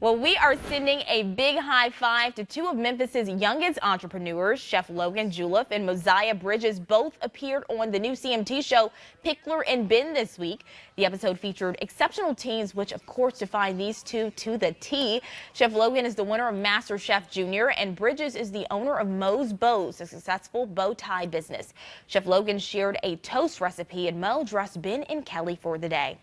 Well, we are sending a big high five to two of Memphis's youngest entrepreneurs. Chef Logan Guleff and Moziah Bridges both appeared on the new CMT show Pickler and Ben this week. The episode featured exceptional teams, which of course define these two to the T. Chef Logan is the winner of Master Chef Junior and Bridges is the owner of Mo's Bows, a successful bow tie business. Chef Logan shared a toast recipe and Mo dressed Ben and Kelly for the day.